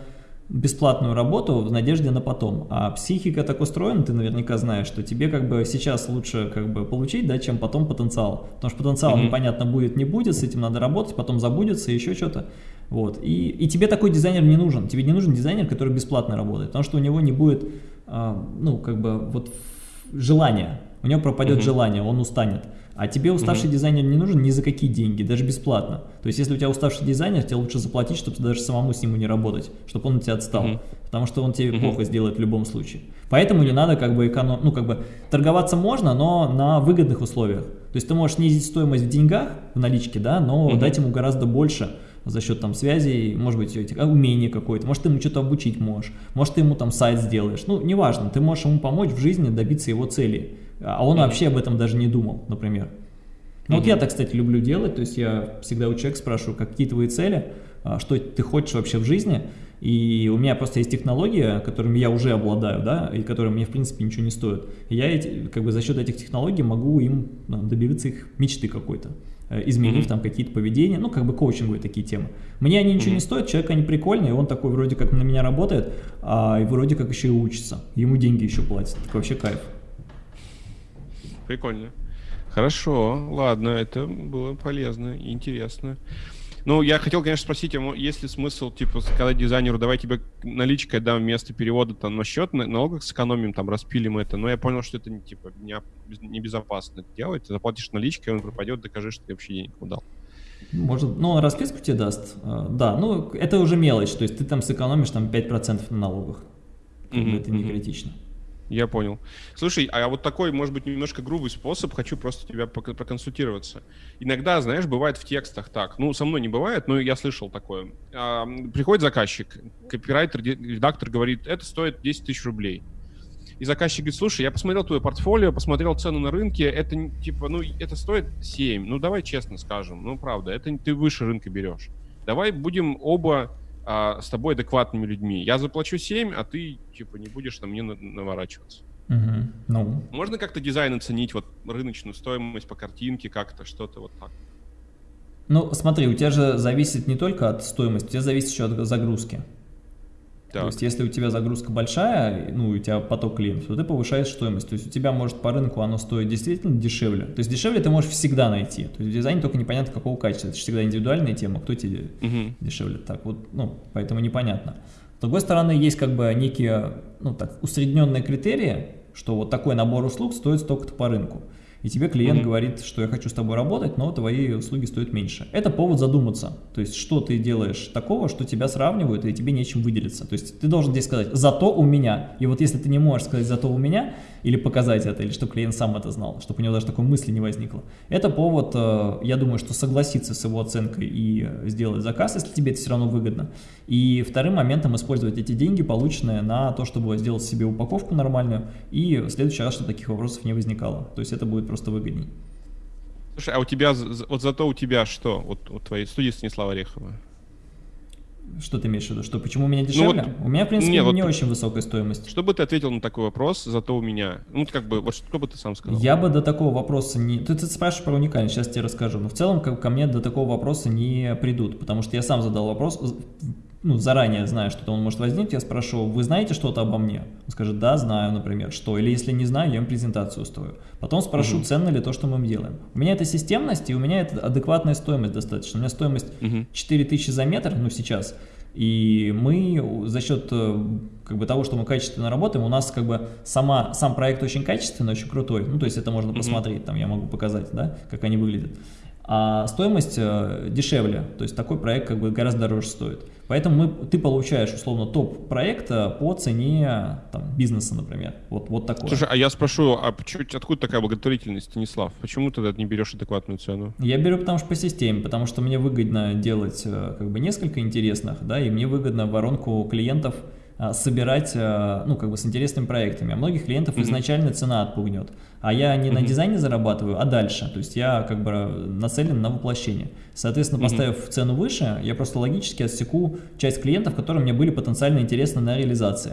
Speaker 2: бесплатную работу в надежде на потом. А психика так устроена, ты наверняка знаешь, что тебе как бы сейчас лучше как бы получить, да, чем потом потенциал. Потому что потенциал mm-hmm. непонятно будет, не будет, с этим надо работать, потом забудется, еще что-то. Вот. И, и тебе такой дизайнер не нужен. Тебе не нужен дизайнер, который бесплатно работает, потому что у него не будет ну, как бы, вот желание, у него пропадет угу. желание, он устанет. А тебе уставший угу. дизайнер не нужен ни за какие деньги, даже бесплатно. То есть, если у тебя уставший дизайнер, тебе лучше заплатить, чтобы даже самому с ним не работать, чтобы он от тебя отстал. Угу. Потому что он тебе угу. плохо сделает в любом случае. Поэтому не надо как бы эконом... Ну, как бы торговаться можно, но на выгодных условиях. То есть, ты можешь снизить стоимость в деньгах, в наличке, да, но угу. дать ему гораздо больше за счет там связей, может быть, этих, а, умения какое-то, может, ты ему что-то обучить можешь, может, ты ему там сайт сделаешь, ну, неважно, ты можешь ему помочь в жизни добиться его цели, а он вообще об этом даже не думал, например. Ну, вот я так, кстати, люблю делать, то есть я всегда у человека спрашиваю, какие твои цели, а, что ты хочешь вообще в жизни, и у меня просто есть технология, которыми я уже обладаю, да, и которые мне, в принципе, ничего не стоят. И я эти, как бы за счет этих технологий могу им ну, добиваться их мечты какой-то. Э, изменив mm-hmm. там какие-то поведения, ну, как бы коучинговые такие темы. Мне они ничего mm-hmm. не стоят, человек они прикольные, он такой вроде как на меня работает, а и вроде как еще и учится. Ему деньги еще платят, так вообще кайф.
Speaker 1: Прикольно. Хорошо, ладно, это было полезно и интересно. Ну, я хотел, конечно, спросить, а есть ли смысл, типа, сказать дизайнеру, давай тебе наличкой дам вместо перевода там на счет, на налогах сэкономим, там, распилим это. Но я понял, что это, типа, не, небезопасно это делать. Ты заплатишь наличкой, он пропадет, докажи, что ты вообще денег дал.
Speaker 2: Может, ну, расписку тебе даст. А, да, ну, это уже мелочь, то есть ты там сэкономишь там 5% на налогах. Mm-hmm. Это не критично.
Speaker 1: Я понял. Слушай, а вот такой, может быть, немножко грубый способ, хочу просто тебя проконсультироваться. Иногда, знаешь, бывает в текстах так, ну, со мной не бывает, но я слышал такое. А, приходит заказчик, копирайтер, редактор говорит, это стоит 10 тысяч рублей. и заказчик говорит, слушай, я посмотрел твое портфолио, посмотрел цену на рынке, это типа, ну, это стоит 7, ну, давай честно скажем, ну, правда, это ты выше рынка берешь. Давай будем оба а, с тобой адекватными людьми. Я заплачу 7, а ты, типа, не будешь на мне наворачиваться.
Speaker 2: Угу. Ну.
Speaker 1: Можно как-то дизайн оценить, вот рыночную стоимость по картинке, как-то что-то вот так?
Speaker 2: Ну, смотри, у тебя же зависит не только от стоимости, у тебя зависит еще от загрузки. Так. То есть, если у тебя загрузка большая, ну, у тебя поток клиентов, то ты повышаешь стоимость. То есть, у тебя может по рынку оно стоит действительно дешевле. То есть, дешевле ты можешь всегда найти. То есть, в дизайне только непонятно какого качества. Это же всегда индивидуальная тема, кто тебе угу. дешевле. Так вот, ну, поэтому непонятно. С другой стороны, есть как бы некие, ну, так, усредненные критерии, что вот такой набор услуг стоит столько-то по рынку и тебе клиент mm -hmm. говорит, что я хочу с тобой работать, но твои услуги стоят меньше. Это повод задуматься, то есть что ты делаешь такого, что тебя сравнивают и тебе нечем выделиться. То есть ты должен здесь сказать «зато у меня». И вот если ты не можешь сказать «зато у меня», или показать это, или чтобы клиент сам это знал, чтобы у него даже такой мысли не возникло. Это повод, э, я думаю, что согласиться с его оценкой и сделать заказ, если тебе это все равно выгодно. И вторым моментом использовать эти деньги, полученные на то, чтобы сделать себе упаковку нормальную, и в следующий раз, чтобы таких вопросов не возникало. То есть это будет просто выгодней.
Speaker 1: Слушай, а у тебя, вот зато у тебя что, вот у твоей студии Станислава Орехова?
Speaker 2: Что ты имеешь в виду? Что, почему у меня дешевле? Ну, вот, у меня, в принципе, не, не вот, очень высокая стоимость.
Speaker 1: Что бы ты ответил на такой вопрос, зато у меня? Ну, как бы, вот что бы ты сам сказал?
Speaker 2: Я бы до такого вопроса не... Ты, ты спрашиваешь про уникальность, сейчас тебе расскажу. Но в целом ко, ко мне до такого вопроса не придут, потому что я сам задал вопрос, ну, заранее знаю, что он может возникнуть, я спрошу, вы знаете что-то обо мне? Он скажет, да, знаю, например, что. Или если не знаю, я им презентацию устрою. Потом спрошу, угу. ценно ли то, что мы делаем. У меня это системность, и у меня это адекватная стоимость достаточно. У меня стоимость угу. 4000 за метр, ну, сейчас – и мы за счет э, как бы, того, что мы качественно работаем, у нас как бы сама, сам проект очень качественный, очень крутой. Ну, то есть это можно mm -hmm. посмотреть, там я могу показать, да, как они выглядят а стоимость э, дешевле, то есть такой проект как бы гораздо дороже стоит. Поэтому мы, ты получаешь условно топ проекта по цене там, бизнеса, например. Вот, вот такой.
Speaker 1: Слушай, а я спрошу, а чуть откуда такая благотворительность, Станислав? Почему ты не берешь адекватную цену?
Speaker 2: Я беру потому что по системе, потому что мне выгодно делать э, как бы несколько интересных, да, и мне выгодно воронку клиентов собирать, а, ну, как бы с интересными проектами. А многих клиентов mm -hmm. изначально цена отпугнет. А я не mm -hmm. на дизайне зарабатываю, а дальше. То есть я как бы нацелен на воплощение. Соответственно, поставив mm -hmm. цену выше, я просто логически отсеку часть клиентов, которые мне были потенциально интересны на реализации.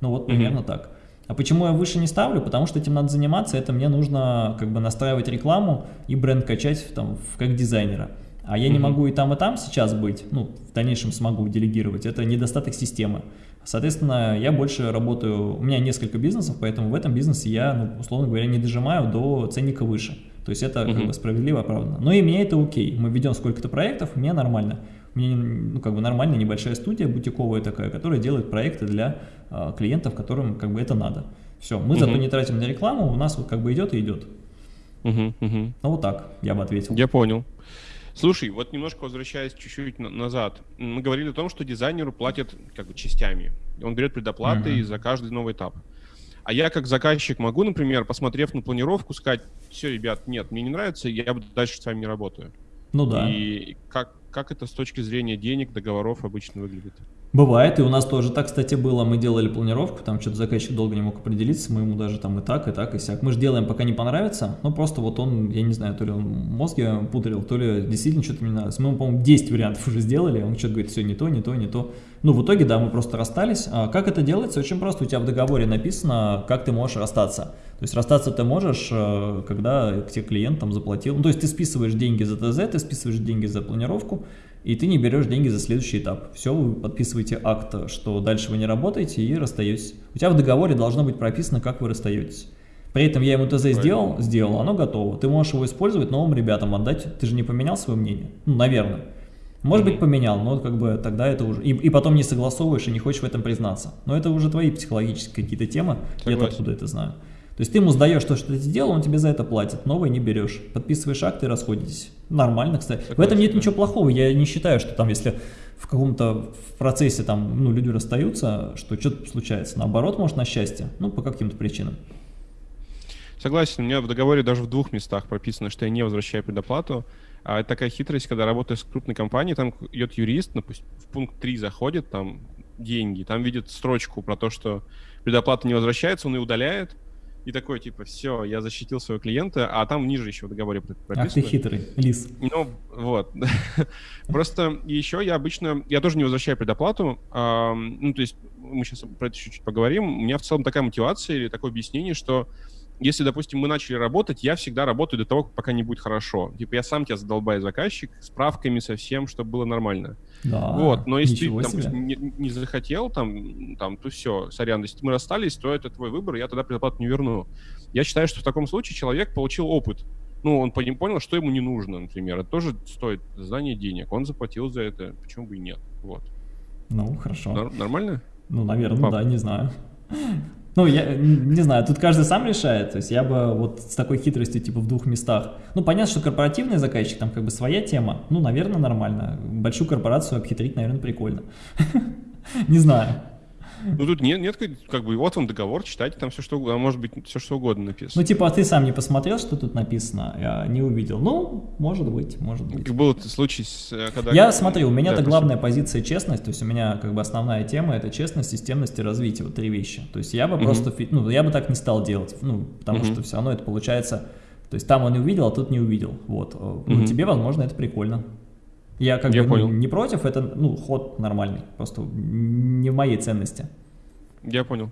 Speaker 2: Ну, вот примерно mm -hmm. так. А почему я выше не ставлю? Потому что этим надо заниматься, это мне нужно как бы настраивать рекламу и бренд качать там, как дизайнера. А я mm -hmm. не могу и там, и там сейчас быть, ну, в дальнейшем смогу делегировать, это недостаток системы. Соответственно, я больше работаю, у меня несколько бизнесов, поэтому в этом бизнесе я, ну, условно говоря, не дожимаю до ценника выше. То есть это uh как бы справедливо, оправданно. Но и мне это окей. Мы ведем сколько-то проектов, мне нормально. У меня ну, как бы нормальная небольшая студия, бутиковая такая, которая делает проекты для а, клиентов, которым как бы это надо. Все, мы uh зато не тратим на рекламу, у нас вот как бы идет и идет.
Speaker 1: Uh -huh,
Speaker 2: Ну вот так, я бы ответил.
Speaker 1: Я понял. Слушай, вот немножко возвращаясь чуть-чуть назад, мы говорили о том, что дизайнеру платят как бы частями. Он берет предоплаты mm-hmm. за каждый новый этап. А я как заказчик могу, например, посмотрев на планировку, сказать, все, ребят, нет, мне не нравится, я дальше с вами не работаю.
Speaker 2: Ну да.
Speaker 1: И как, как это с точки зрения денег, договоров обычно выглядит?
Speaker 2: Бывает, и у нас тоже так, кстати, было. Мы делали планировку, там что-то заказчик долго не мог определиться, мы ему даже там и так, и так, и сяк. Мы же делаем, пока не понравится, но просто вот он, я не знаю, то ли он мозги пудрил, то ли действительно что-то не нравится. Мы, по-моему, 10 вариантов уже сделали, он что-то говорит, все не то, не то, не то. Ну, в итоге, да, мы просто расстались. А как это делается? Очень просто, у тебя в договоре написано, как ты можешь расстаться. То есть расстаться ты можешь, э, когда тебе клиент там заплатил. Ну, то есть ты списываешь деньги за ТЗ, ты списываешь деньги за планировку, и ты не берешь деньги за следующий этап. Все, вы подписываете акт, что дальше вы не работаете и расстаетесь. У тебя в договоре должно быть прописано, как вы расстаетесь. При этом я ему ТЗ сделал, сделал, оно готово. Ты можешь его использовать, новым ребятам отдать. Ты же не поменял свое мнение? Ну, наверное. Может быть, поменял, но как бы тогда это уже... И, и потом не согласовываешь и не хочешь в этом признаться. Но это уже твои психологические какие-то темы, я-то откуда это знаю. То есть ты ему сдаешь то, что ты сделал, он тебе за это платит, новое не берешь. Подписываешь акт и расходитесь. Нормально, кстати. Согласен, в этом нет ничего плохого. Я не считаю, что там, если в каком-то процессе там, ну, люди расстаются, что что-то случается. Наоборот, может, на счастье. Ну, по каким-то причинам.
Speaker 1: Согласен, у меня в договоре даже в двух местах прописано, что я не возвращаю предоплату. А это такая хитрость, когда работаешь с крупной компанией, там идет юрист, допустим, в пункт 3 заходит, там деньги, там видит строчку про то, что предоплата не возвращается, он и удаляет, и такой, типа, все, я защитил своего клиента, а там ниже еще в договоре прописано.
Speaker 2: Ах ты хитрый, лис.
Speaker 1: Ну, вот. [laughs] Просто еще я обычно, я тоже не возвращаю предоплату, ну, то есть мы сейчас про это чуть-чуть поговорим, у меня в целом такая мотивация или такое объяснение, что если, допустим, мы начали работать, я всегда работаю до того, пока не будет хорошо. Типа я сам тебя задолбаю заказчик, справками со всем, чтобы было нормально.
Speaker 2: Да,
Speaker 1: вот, но если ты, допустим, не, не захотел, там, там, то все, сорян, если мы расстались, то это твой выбор, я тогда предоплату не верну. Я считаю, что в таком случае человек получил опыт. Ну, он понял, что ему не нужно, например. Это тоже стоит знание денег. Он заплатил за это, почему бы и нет. Вот.
Speaker 2: Ну, хорошо.
Speaker 1: Нормально?
Speaker 2: Ну, наверное, Пап. да, не знаю. Ну, я не знаю, тут каждый сам решает. То есть я бы вот с такой хитростью типа в двух местах. Ну, понятно, что корпоративный заказчик, там как бы своя тема. Ну, наверное, нормально. Большую корпорацию обхитрить, наверное, прикольно. [laughs] Не знаю.
Speaker 1: Ну тут нет, нет, как бы вот вам договор, читайте там все что угодно, а может быть все что угодно написано.
Speaker 2: Ну типа, а ты сам не посмотрел, что тут написано, я не увидел. Ну, может быть, может быть.
Speaker 1: Как был случай,
Speaker 2: э, когда... Я смотрю, у меня это да, главная позиция честность, то есть у меня как бы основная тема это честность, системность и развитие, вот три вещи. То есть я бы угу. просто, ну я бы так не стал делать, ну потому угу. что все равно это получается, то есть там он увидел, а тут не увидел, вот. Угу. Ну тебе, возможно, это прикольно. Я как я бы понял. не против, это ну ход нормальный, просто не в моей ценности.
Speaker 1: Я понял.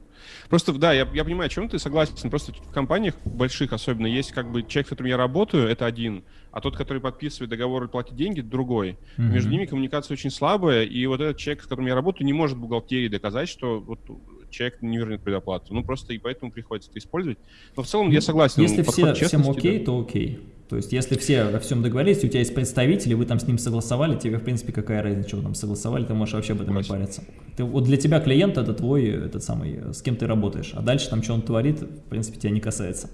Speaker 1: Просто, да, я, я понимаю, о чем ты согласен. Просто в компаниях больших особенно есть как бы человек, с которым я работаю, это один, а тот, который подписывает договор и платит деньги, другой. Mm-hmm. Между ними коммуникация очень слабая, и вот этот человек, с которым я работаю, не может бухгалтерии доказать, что вот человек не вернет предоплату. Ну, просто и поэтому приходится это использовать. Но в целом я ну, согласен.
Speaker 2: Если все, всем окей, да. то окей. То есть, если все во всем договорились, у тебя есть представители, вы там с ним согласовали, тебе, в принципе, какая разница, что вы там согласовали, ты можешь вообще об этом не париться. Ты, вот для тебя клиент это твой, этот самый, с кем ты работаешь, а дальше там, что он творит, в принципе, тебя не касается.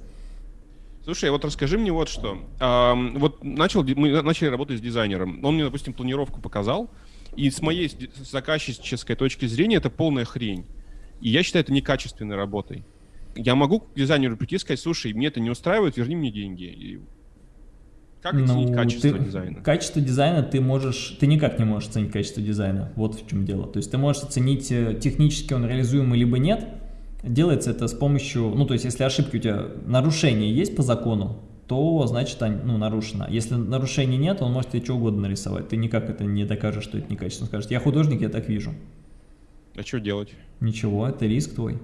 Speaker 1: Слушай, вот расскажи мне вот что. А, вот начал, мы начали работать с дизайнером. Он мне, допустим, планировку показал, и с моей заказчической точки зрения это полная хрень. И я считаю это некачественной работой. Я могу к дизайнеру прийти и сказать, слушай, мне это не устраивает, верни мне деньги. Как оценить ну, качество ты, дизайна?
Speaker 2: Качество дизайна ты можешь, ты никак не можешь оценить качество дизайна. Вот в чем дело. То есть ты можешь оценить э, технически он реализуемый либо нет. Делается это с помощью, ну то есть если ошибки у тебя, нарушения есть по закону, то значит ну, нарушено. Если нарушений нет, он может тебе что угодно нарисовать. Ты никак это не докажешь, что это некачественно. Скажешь, я художник, я так вижу.
Speaker 1: А что делать?
Speaker 2: Ничего, это риск твой.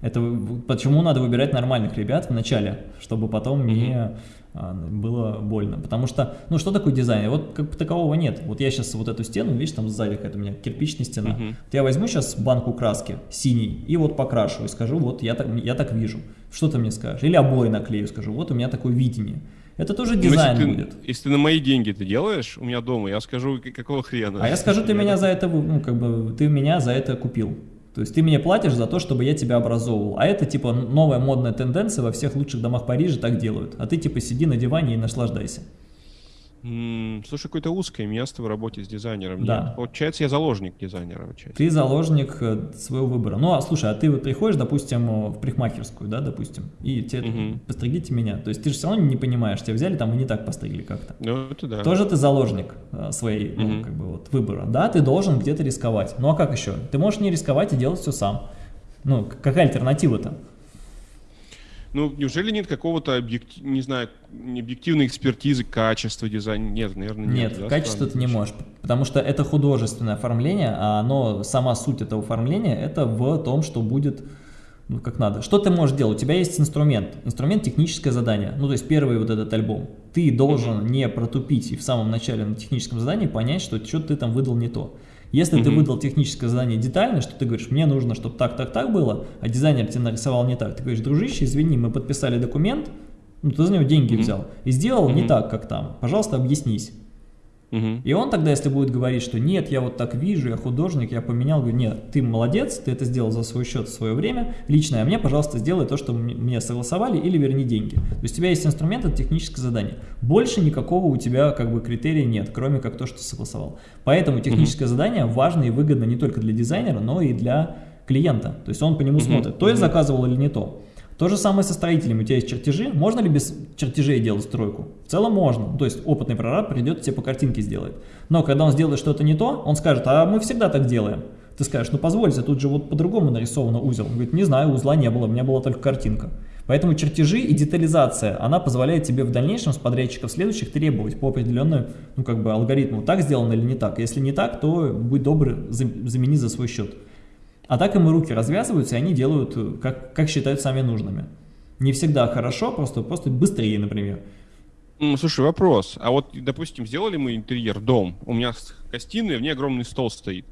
Speaker 2: Это почему надо выбирать нормальных ребят в начале, чтобы потом не а, было больно. Потому что, ну что такое дизайн? Вот как такового нет. Вот я сейчас вот эту стену, видишь, там сзади какая-то у меня кирпичная стена. Uh -huh. Вот я возьму сейчас банку краски синий и вот покрашу и скажу, вот я так, я так вижу. Что ты мне скажешь? Или обои наклею, скажу, вот у меня такое видение. Это тоже ну, дизайн
Speaker 1: если
Speaker 2: будет.
Speaker 1: Ты, если ты на мои деньги ты делаешь у меня дома, я скажу, какого хрена.
Speaker 2: А я скажу, ты меня за это, ну, как бы, ты меня за это купил. То есть ты мне платишь за то, чтобы я тебя образовывал. А это типа новая модная тенденция, во всех лучших домах Парижа так делают. А ты типа сиди на диване и наслаждайся.
Speaker 1: Слушай, какое-то узкое место в работе с дизайнером.
Speaker 2: Да. Нет?
Speaker 1: Получается, я заложник дизайнера. Получается.
Speaker 2: Ты заложник э, своего выбора. Ну, а слушай, а ты вот приходишь, допустим, в парикмахерскую, да, допустим, и тебе угу. постригите меня. То есть ты же все равно не понимаешь, тебя взяли там и не так постригли как-то.
Speaker 1: Ну, это да.
Speaker 2: Тоже ты заложник э, своей, угу. ну, как бы вот выбора. Да, ты должен где-то рисковать. Ну, а как еще? Ты можешь не рисковать и делать все сам. Ну, какая альтернатива-то?
Speaker 1: Ну, неужели нет какого-то, объектив, не знаю, объективной экспертизы качества дизайна? Нет, наверное, нет.
Speaker 2: Нет, да, качество ты не можешь, потому что это художественное оформление, а оно, сама суть этого оформления, это в том, что будет ну, как надо. Что ты можешь делать? У тебя есть инструмент, инструмент техническое задание, ну, то есть первый вот этот альбом. Ты должен mm -hmm. не протупить и в самом начале на техническом задании понять, что что-то ты там выдал не то. Если mm ты выдал техническое задание детально, что ты говоришь, мне нужно, чтобы так, так, так было, а дизайнер тебе нарисовал не так, ты говоришь, дружище, извини, мы подписали документ, ну ты за него деньги mm взял и сделал mm не так, как там, пожалуйста, объяснись. Угу. И он тогда, если будет говорить, что нет, я вот так вижу, я художник, я поменял, говорю, нет, ты молодец, ты это сделал за свой счет в свое время, личное, а мне, пожалуйста, сделай то, что мне согласовали, или верни деньги. То есть у тебя есть инструмент, это техническое задание. Больше никакого у тебя как бы критерия нет, кроме как то, что согласовал. Поэтому техническое угу. задание важно и выгодно не только для дизайнера, но и для клиента. То есть он по нему угу. смотрит, то я заказывал или не то. То же самое со строителями. У тебя есть чертежи. Можно ли без чертежей делать стройку? В целом можно. То есть опытный прораб придет тебе по картинке сделает. Но когда он сделает что-то не то, он скажет, а мы всегда так делаем. Ты скажешь, ну позвольте, тут же вот по-другому нарисовано узел. Он говорит, не знаю, узла не было, у меня была только картинка. Поэтому чертежи и детализация, она позволяет тебе в дальнейшем с подрядчиков следующих требовать по определенному ну, как бы алгоритму, так сделано или не так. Если не так, то будь добр, замени за свой счет. А так им и руки развязываются, и они делают, как, как считают сами нужными. Не всегда хорошо, просто, просто быстрее, например.
Speaker 1: Слушай, вопрос. А вот, допустим, сделали мы интерьер, дом, у меня гостиная, в ней огромный стол стоит.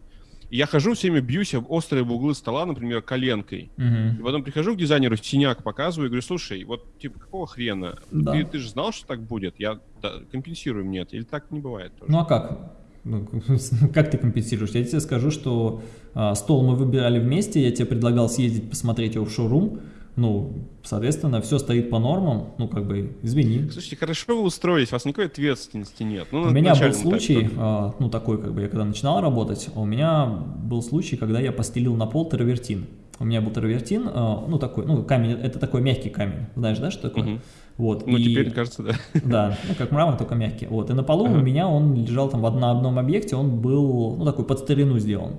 Speaker 1: И я хожу, всеми бьюсь об острые углы стола, например, коленкой. Угу. И потом прихожу к дизайнеру, синяк показываю и говорю, слушай, вот типа какого хрена? Да. Ты, ты же знал, что так будет? Я да, компенсирую мне это. Или так не бывает тоже?
Speaker 2: Ну а как? Ну, [laughs] как ты компенсируешь? Я тебе скажу, что а, стол мы выбирали вместе, я тебе предлагал съездить посмотреть его в шоурум, ну, соответственно, все стоит по нормам, ну, как бы, извини.
Speaker 1: Слушайте, хорошо вы устроились, у вас никакой ответственности нет.
Speaker 2: Ну, у меня был случай, так, ну, такой, как бы, я когда начинал работать, у меня был случай, когда я постелил на пол травертин. У меня был травертин, а, ну, такой, ну, камень, это такой мягкий камень, знаешь, да, что такое? Угу.
Speaker 1: Вот, ну, и, теперь, кажется, да. [laughs]
Speaker 2: Да, ну, как мрамор, только мягкий. Вот, и на полу ага. у меня он лежал там в, на одном объекте, он был, ну, такой под старину сделан.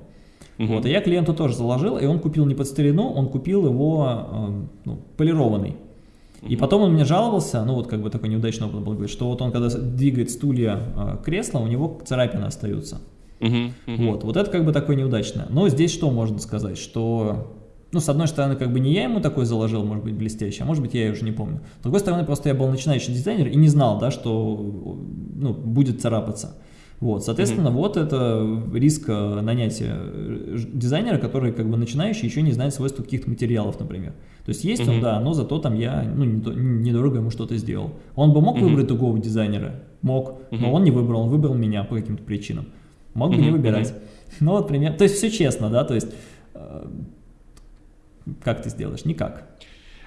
Speaker 2: Угу. Вот, и я клиенту тоже заложил, и он купил не под старину, он купил его э, ну, полированный. И потом он мне жаловался, ну вот как бы такой неудачный опыт был, говорит, что вот он когда двигает стулья э, кресла, у него царапины остаются. Uh-huh, uh-huh. Вот, вот это как бы такое неудачное. Но здесь что можно сказать, что, ну с одной стороны как бы не я ему такой заложил, может быть блестящий, а может быть я уже не помню. С другой стороны просто я был начинающий дизайнер и не знал, да, что ну, будет царапаться. Вот, соответственно, mm -hmm. вот это риск э, нанятия э, дизайнера, который как бы начинающий, еще не знает свойства каких-то материалов, например. То есть есть mm -hmm. он, да, но зато там я, ну, недорого ему что-то сделал. Он бы мог mm -hmm. выбрать другого дизайнера? Мог, mm -hmm. но он не выбрал, он выбрал меня по каким-то причинам. Мог бы mm -hmm. не выбирать. Mm -hmm. [laughs] Ну вот пример, то есть все честно, да, то есть э, как ты сделаешь? Никак.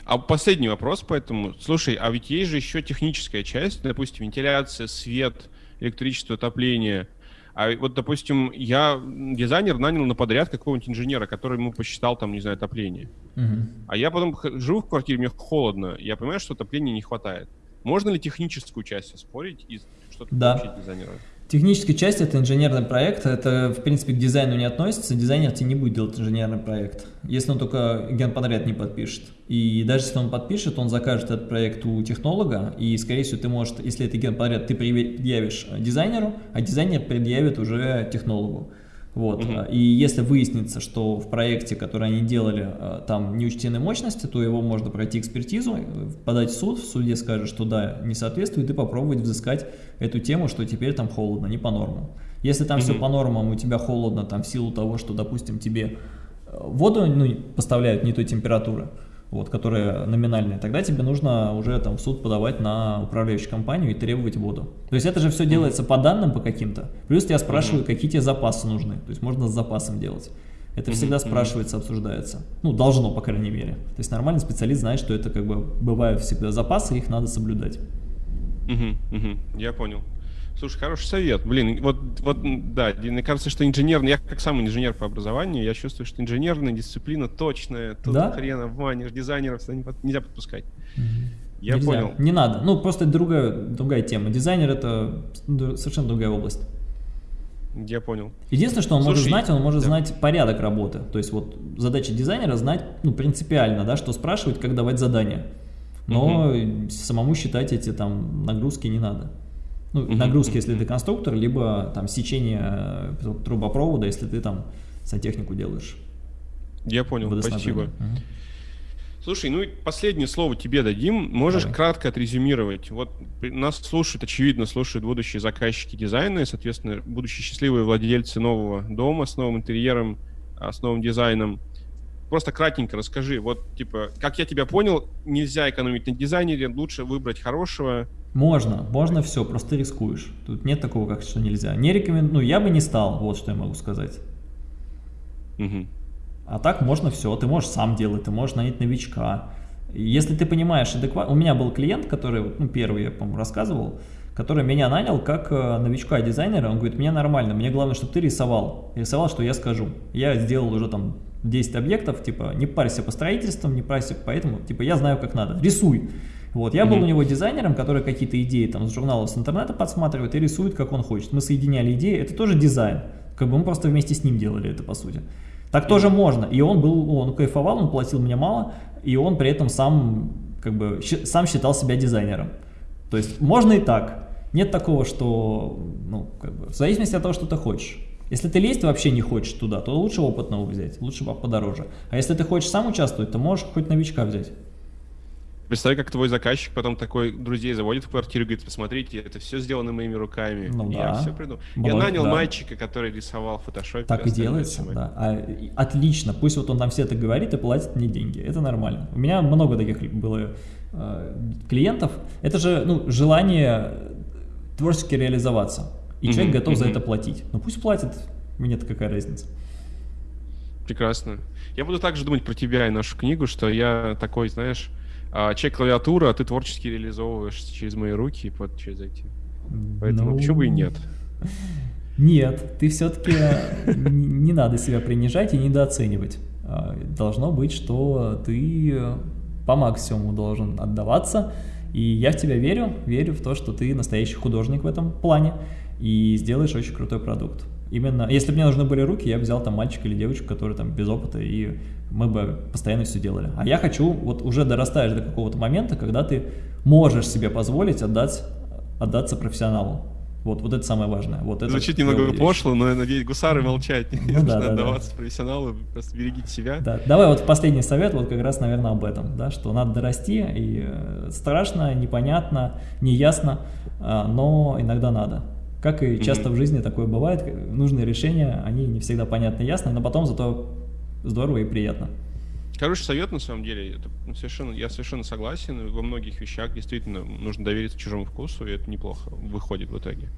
Speaker 1: А последний вопрос поэтому. Слушай, а ведь есть же еще техническая часть, допустим, вентиляция, свет, электричество, отопление. А вот, допустим, я дизайнер нанял на подряд какого-нибудь инженера, который ему посчитал там, не знаю, отопление. Угу. А я потом живу в квартире, мне холодно, я понимаю, что отопления не хватает. Можно ли техническую часть оспорить и что-то
Speaker 2: да. получить дизайнера? Техническая часть – это инженерный проект, это, в принципе, к дизайну не относится, дизайнер тебе не будет делать инженерный проект, если он только генподряд не подпишет. И даже если он подпишет, он закажет этот проект у технолога, и, скорее всего, ты можешь, если это генподряд, ты предъявишь дизайнеру, а дизайнер предъявит уже технологу. Вот. Угу. И если выяснится, что в проекте, который они делали, э, там не учтены мощности, то его можно пройти экспертизу, подать в суд, в суде скажет, что да, не соответствует, и попробовать взыскать эту тему, что теперь там холодно, не по нормам. Если там угу. все по нормам, у тебя холодно там в силу того, что, допустим, тебе э, воду ну, поставляют не той температуры, вот, которая номинальная, тогда тебе нужно уже там в суд подавать на управляющую компанию и требовать воду. То есть это же все делается по данным по каким-то. Плюс тебя спрашивают, какие тебе запасы нужны. То есть можно с запасом делать. Это всегда спрашивается, обсуждается. Ну, должно, по крайней мере. То есть нормальный специалист знает, что это как бы бывают всегда запасы, их надо соблюдать.
Speaker 1: Угу, угу, я понял. Слушай, хороший совет. Блин, вот, вот да, мне кажется, что инженерный, я как сам инженер по образованию, я чувствую, что инженерная дисциплина точная, тут да? хрена обманешь, дизайнеров нельзя подпускать. Угу. Я
Speaker 2: Нельзя.
Speaker 1: понял.
Speaker 2: Не надо. Ну, просто другая, другая тема. Дизайнер это совершенно другая область.
Speaker 1: Я понял.
Speaker 2: Единственное, что он Слушай, может знать, он может да. знать порядок работы. То есть вот задача дизайнера знать ну, принципиально, да, что спрашивать, как давать задание. Но угу. самому считать эти там нагрузки не надо. Ну, нагрузки, если ты конструктор, либо там сечение э, трубопровода, если ты там сантехнику делаешь.
Speaker 1: Я понял, спасибо. -huh. Слушай, ну и последнее слово тебе дадим. Можешь Давай. кратко отрезюмировать? Вот нас слушают, очевидно, слушают будущие заказчики дизайна, и, соответственно, будущие счастливые владельцы нового дома с новым интерьером, а, с новым дизайном. Просто кратенько расскажи, вот, типа, как я тебя понял, нельзя экономить на дизайнере, лучше выбрать хорошего,
Speaker 2: можно, можно все, просто рискуешь. Тут нет такого, как что нельзя. Не рекомендую, ну я бы не стал, вот что я могу сказать. Угу. А так можно все, ты можешь сам делать, ты можешь нанять новичка. Если ты понимаешь адекватно, у меня был клиент, который, ну первый я, по-моему, рассказывал, который меня нанял как э, новичка-дизайнера, он говорит, мне нормально, мне главное, чтобы ты рисовал, рисовал, что я скажу. Я сделал уже там 10 объектов, типа, не парься по строительствам, не парься поэтому, типа, я знаю, как надо, рисуй. Вот, я был у него дизайнером, который какие-то идеи там с журналов, с интернета подсматривает и рисует, как он хочет. Мы соединяли идеи, это тоже дизайн. Как бы мы просто вместе с ним делали это, по сути. Так тоже можно. И он был, он кайфовал, он платил мне мало, и он при этом сам, как бы, сам считал себя дизайнером. То есть можно и так. Нет такого, что, ну, как бы, в зависимости от того, что ты хочешь. Если ты лезть вообще не хочешь туда, то лучше опытного взять, лучше подороже. А если ты хочешь сам участвовать, то можешь хоть новичка взять.
Speaker 1: Представь, как твой заказчик потом такой друзей заводит в квартиру и говорит, посмотрите, это все сделано моими руками. Ну, я да. все придумал. Я нанял да. мальчика, который рисовал в фотошопе.
Speaker 2: Так и делается, да. А, отлично, пусть вот он там все это говорит и платит мне деньги, это нормально. У меня много таких было э, клиентов. Это же ну, желание творчески реализоваться. И mm-hmm, человек готов mm-hmm. за это платить. Ну пусть платит, мне-то какая разница.
Speaker 1: Прекрасно. Я буду также думать про тебя и нашу книгу, что я такой, знаешь, а, чек клавиатура, а ты творчески реализовываешь через мои руки, вот через эти. Поэтому ну... почему бы и нет?
Speaker 2: Нет, ты все-таки не надо себя принижать и недооценивать. А, должно быть, что ты по максимуму должен отдаваться, и я в тебя верю, верю в то, что ты настоящий художник в этом плане и сделаешь очень крутой продукт. Именно, если бы мне нужны были руки, я бы взял там мальчика или девочку, который там без опыта, и мы бы постоянно все делали. А я хочу, вот уже дорастаешь до какого-то момента, когда ты можешь себе позволить отдать, отдаться профессионалу. Вот, вот это самое важное. Вот это
Speaker 1: Звучит немного пошло, но я надеюсь, гусары молчать. Ну, не да, нужно да, отдаваться да. профессионалу, просто берегите себя.
Speaker 2: Да. Давай вот последний совет, вот как раз, наверное, об этом, да, что надо дорасти, и э, страшно, непонятно, неясно, а, но иногда надо. Как и часто в жизни такое бывает, нужные решения, они не всегда понятны и ясны, но потом зато здорово и приятно.
Speaker 1: Хороший совет, на самом деле, это совершенно, я совершенно согласен. Во многих вещах действительно нужно довериться чужому вкусу, и это неплохо выходит в итоге.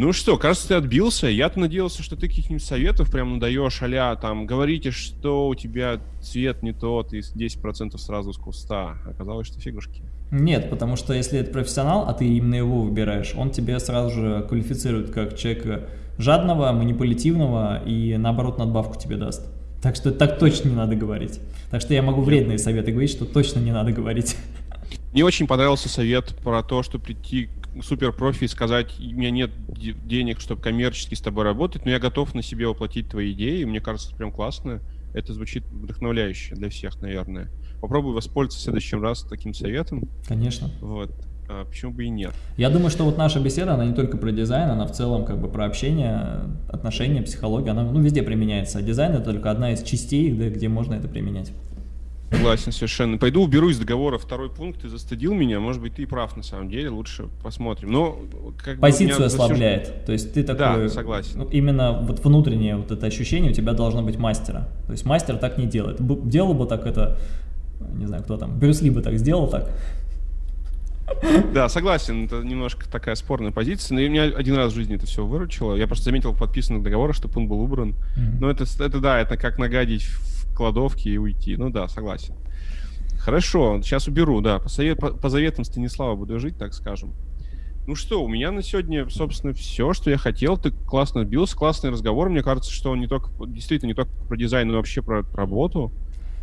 Speaker 1: Ну что, кажется, ты отбился. Я-то надеялся, что ты каких-нибудь советов прям даешь, а там, говорите, что у тебя цвет не тот, и 10% сразу с куста. Оказалось, что фигушки.
Speaker 2: Нет, потому что если это профессионал, а ты именно его выбираешь, он тебе сразу же квалифицирует как человека жадного, манипулятивного и наоборот надбавку тебе даст. Так что так точно не надо говорить. Так что я могу вредные советы говорить, что точно не надо говорить.
Speaker 1: Мне очень понравился совет про то, что прийти к суперпрофи и сказать, у меня нет денег, чтобы коммерчески с тобой работать, но я готов на себе воплотить твои идеи. Мне кажется, это прям классно. Это звучит вдохновляюще для всех, наверное попробуй воспользоваться в следующий раз таким советом.
Speaker 2: Конечно.
Speaker 1: Вот. А почему бы и нет?
Speaker 2: Я думаю, что вот наша беседа, она не только про дизайн, она в целом как бы про общение, отношения, психологию, она ну, везде применяется. А дизайн это только одна из частей, да, где можно это применять.
Speaker 1: Согласен совершенно. Пойду уберу из договора второй пункт, ты застыдил меня, может быть, ты и прав на самом деле, лучше посмотрим. Но
Speaker 2: как Позицию ослабляет, засуж... то есть ты такой...
Speaker 1: Да, согласен. Ну,
Speaker 2: именно вот внутреннее вот это ощущение у тебя должно быть мастера. То есть мастер так не делает. Делал бы так это не знаю, кто там, Брюс Ли бы так сделал так.
Speaker 1: Да, согласен, это немножко такая спорная позиция, но меня один раз в жизни это все выручило. Я просто заметил в подписанных договорах, чтобы он был убран. Mm-hmm. Но это, это да, это как нагадить кладовке и уйти. Ну да, согласен. Хорошо, сейчас уберу, да. По, совет, по, по заветам Станислава буду жить, так скажем. Ну что, у меня на сегодня, собственно, все, что я хотел. Ты классно бился, классный разговор. Мне кажется, что он не только, действительно, не только про дизайн, но вообще про работу.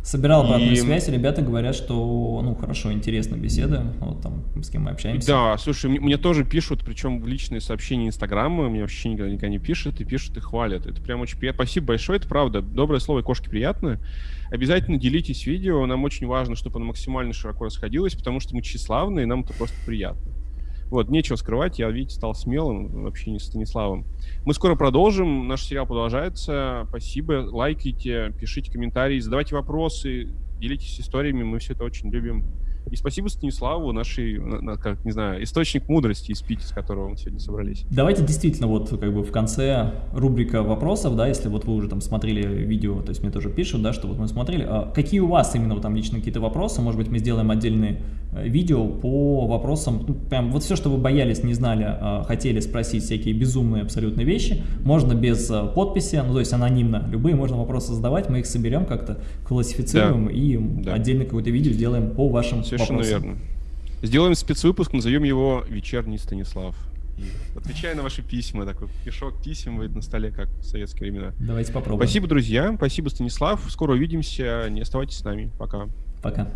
Speaker 2: Собирал обратную и... связь, ребята говорят, что, ну, хорошо, интересно беседа, вот там, с кем мы общаемся.
Speaker 1: Да, слушай, мне, мне тоже пишут, причем в личные сообщения Инстаграма, мне вообще никогда, никогда не пишут, и пишут, и хвалят. Это прям очень приятно. Спасибо большое, это правда. Доброе слово кошки приятно. Обязательно делитесь видео, нам очень важно, чтобы оно максимально широко расходилось, потому что мы тщеславны, и нам это просто приятно. Вот, нечего скрывать, я, видите, стал смелым вообще не Станиславом. Мы скоро продолжим, наш сериал продолжается. Спасибо, лайкайте, пишите комментарии, задавайте вопросы, делитесь историями, мы все это очень любим. И спасибо Станиславу, нашей, как, не знаю, источник мудрости из Пити, с которого мы сегодня собрались.
Speaker 2: Давайте действительно вот как бы в конце рубрика вопросов, да, если вот вы уже там смотрели видео, то есть мне тоже пишут, да, что вот мы смотрели, а какие у вас именно вот там лично какие-то вопросы, может быть мы сделаем отдельные э, видео по вопросам, ну, прям вот все, что вы боялись, не знали, а хотели спросить всякие безумные абсолютно вещи, можно без э, подписи, ну то есть анонимно, любые можно вопросы задавать, мы их соберем как-то, классифицируем да. и да. отдельно какое-то видео сделаем по вашим
Speaker 1: все Совершенно вопросам. верно. Сделаем спецвыпуск, назовем его «Вечерний Станислав». И отвечая на ваши письма, такой пешок писем будет на столе, как в советские времена.
Speaker 2: Давайте попробуем.
Speaker 1: Спасибо, друзья. Спасибо, Станислав. Скоро увидимся. Не оставайтесь с нами. Пока.
Speaker 2: Пока.